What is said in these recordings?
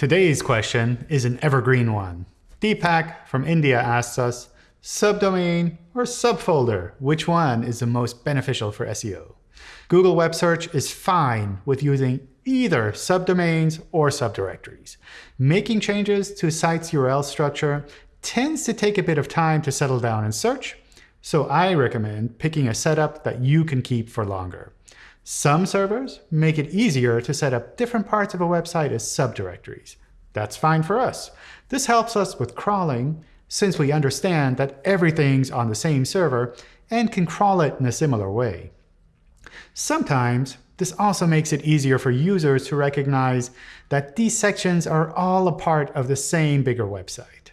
Today's question is an evergreen one. Deepak from India asks us, subdomain or subfolder, which one is the most beneficial for SEO? Google Web Search is fine with using either subdomains or subdirectories. Making changes to a site's URL structure tends to take a bit of time to settle down in search, so I recommend picking a setup that you can keep for longer. Some servers make it easier to set up different parts of a website as subdirectories. That's fine for us. This helps us with crawling since we understand that everything's on the same server and can crawl it in a similar way. Sometimes this also makes it easier for users to recognize that these sections are all a part of the same bigger website.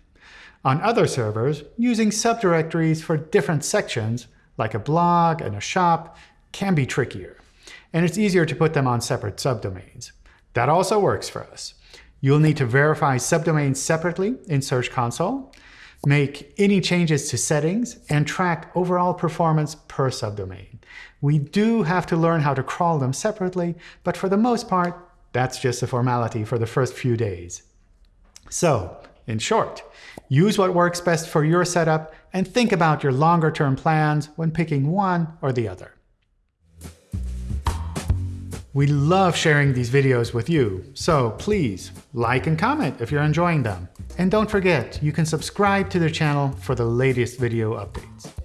On other servers, using subdirectories for different sections, like a blog and a shop, can be trickier. And it's easier to put them on separate subdomains. That also works for us. You'll need to verify subdomains separately in Search Console, make any changes to settings, and track overall performance per subdomain. We do have to learn how to crawl them separately, but for the most part, that's just a formality for the first few days. So, in short, use what works best for your setup and think about your longer-term plans when picking one or the other. We love sharing these videos with you, so please like and comment if you're enjoying them. And don't forget, you can subscribe to the channel for the latest video updates.